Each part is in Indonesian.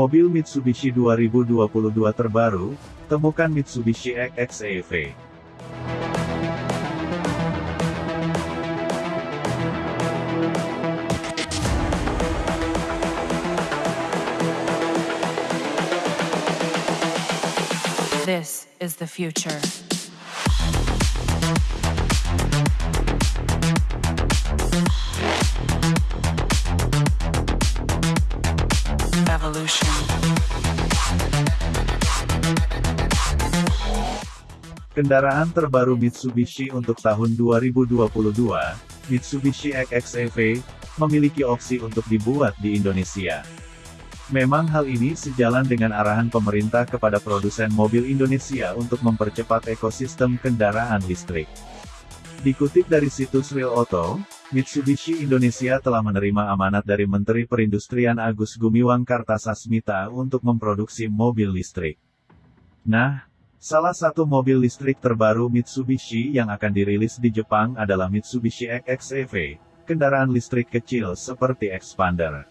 Mobil Mitsubishi 2022 terbaru, temukan Mitsubishi XEV. This is the future. Kendaraan terbaru Mitsubishi untuk tahun 2022, Mitsubishi XEV, memiliki opsi untuk dibuat di Indonesia. Memang hal ini sejalan dengan arahan pemerintah kepada produsen mobil Indonesia untuk mempercepat ekosistem kendaraan listrik. Dikutip dari situs Real Auto, Mitsubishi Indonesia telah menerima amanat dari Menteri Perindustrian Agus Gumiwang Kartasasmita untuk memproduksi mobil listrik. Nah, salah satu mobil listrik terbaru Mitsubishi yang akan dirilis di Jepang adalah Mitsubishi XEV, kendaraan listrik kecil seperti Expander.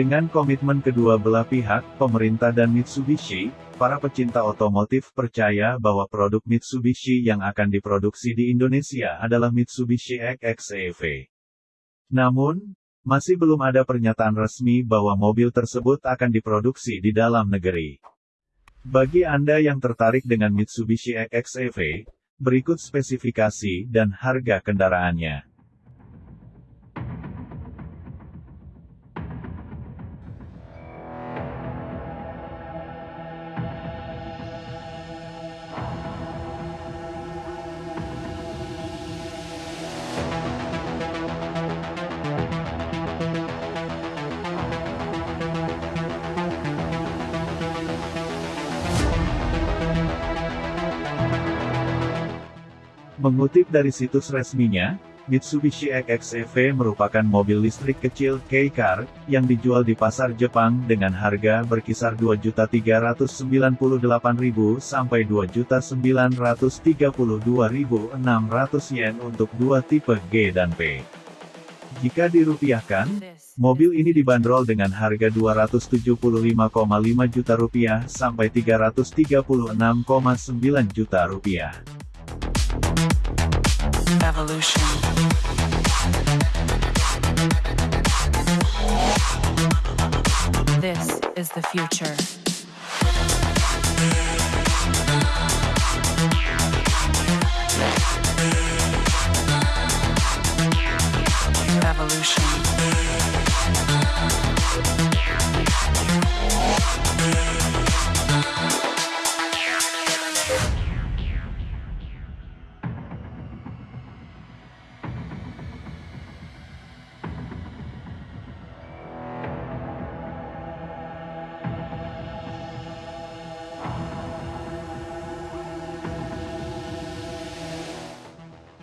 Dengan komitmen kedua belah pihak, pemerintah dan Mitsubishi, para pecinta otomotif percaya bahwa produk Mitsubishi yang akan diproduksi di Indonesia adalah Mitsubishi XEV. Namun, masih belum ada pernyataan resmi bahwa mobil tersebut akan diproduksi di dalam negeri. Bagi Anda yang tertarik dengan Mitsubishi XEV, berikut spesifikasi dan harga kendaraannya. Mengutip dari situs resminya, Mitsubishi XEV merupakan mobil listrik kecil K-Car, yang dijual di pasar Jepang dengan harga berkisar 2.398.000 sampai 2.932.600 yen untuk dua tipe G dan P. Jika dirupiahkan, mobil ini dibanderol dengan harga 275,5 juta rupiah sampai 336,9 juta rupiah. Evolution. This is the future. Evolution.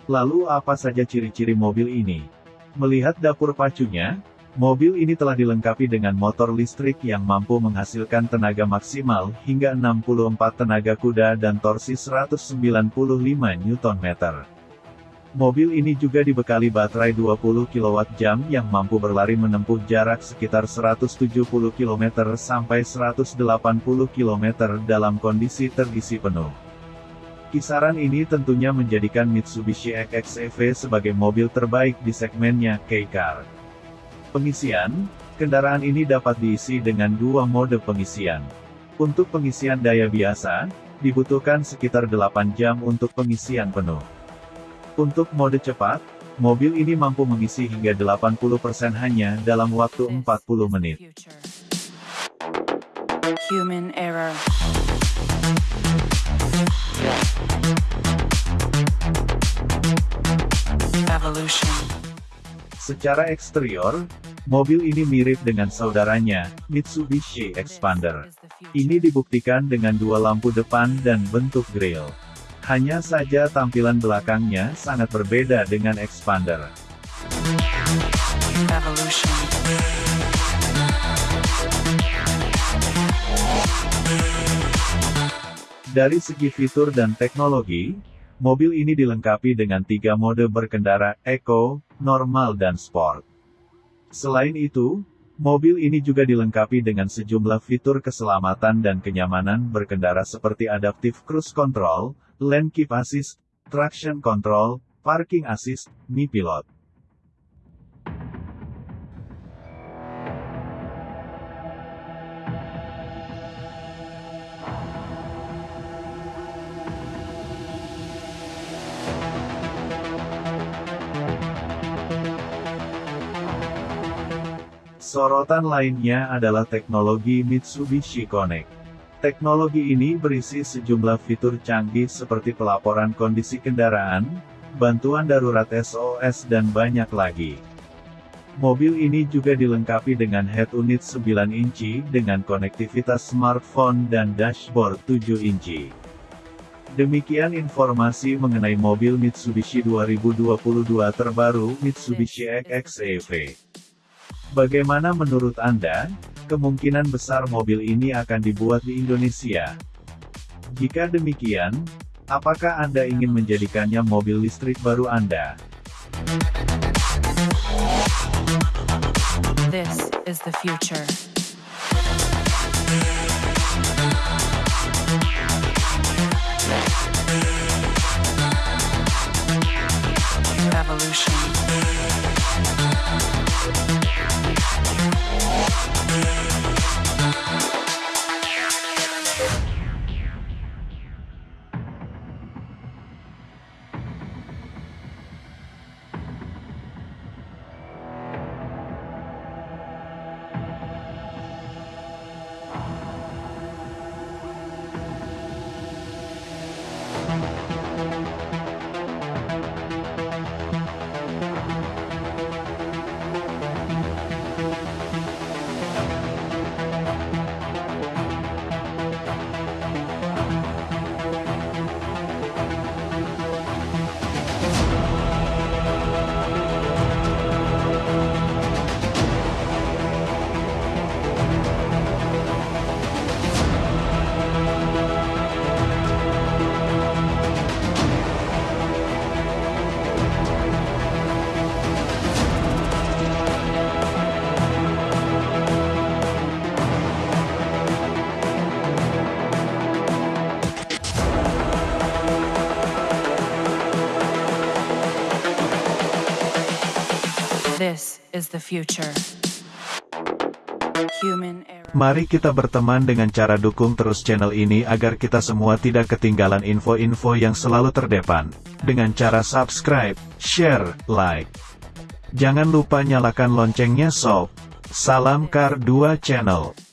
Lalu apa saja ciri-ciri mobil ini? Melihat dapur pacunya, mobil ini telah dilengkapi dengan motor listrik yang mampu menghasilkan tenaga maksimal hingga 64 tenaga kuda dan torsi 195 Nm. Mobil ini juga dibekali baterai 20 kWh yang mampu berlari menempuh jarak sekitar 170 km sampai 180 km dalam kondisi terisi penuh. Kisaran ini tentunya menjadikan Mitsubishi XEV sebagai mobil terbaik di segmennya K-Car. Pengisian, kendaraan ini dapat diisi dengan dua mode pengisian. Untuk pengisian daya biasa, dibutuhkan sekitar 8 jam untuk pengisian penuh. Untuk mode cepat, mobil ini mampu mengisi hingga 80% hanya dalam waktu 40 menit. Human error. Secara eksterior, mobil ini mirip dengan saudaranya, Mitsubishi Expander. Ini dibuktikan dengan dua lampu depan dan bentuk grill. Hanya saja tampilan belakangnya sangat berbeda dengan Expander. Evolution. Dari segi fitur dan teknologi, mobil ini dilengkapi dengan tiga mode berkendara, Eco, Normal dan Sport. Selain itu, mobil ini juga dilengkapi dengan sejumlah fitur keselamatan dan kenyamanan berkendara seperti Adaptive Cruise Control, Lane Keep Assist, Traction Control, Parking Assist, Mi Pilot. Sorotan lainnya adalah teknologi Mitsubishi Connect. Teknologi ini berisi sejumlah fitur canggih seperti pelaporan kondisi kendaraan, bantuan darurat SOS dan banyak lagi. Mobil ini juga dilengkapi dengan head unit 9 inci dengan konektivitas smartphone dan dashboard 7 inci. Demikian informasi mengenai mobil Mitsubishi 2022 terbaru Mitsubishi XEV. Bagaimana menurut Anda? Kemungkinan besar mobil ini akan dibuat di Indonesia. Jika demikian, apakah Anda ingin menjadikannya mobil listrik baru Anda? This is the future. This is the future. Human. Mari kita berteman dengan cara dukung terus channel ini agar kita semua tidak ketinggalan info-info yang selalu terdepan. Dengan cara subscribe, share, like. Jangan lupa nyalakan loncengnya sob. Salam Kar 2 Channel.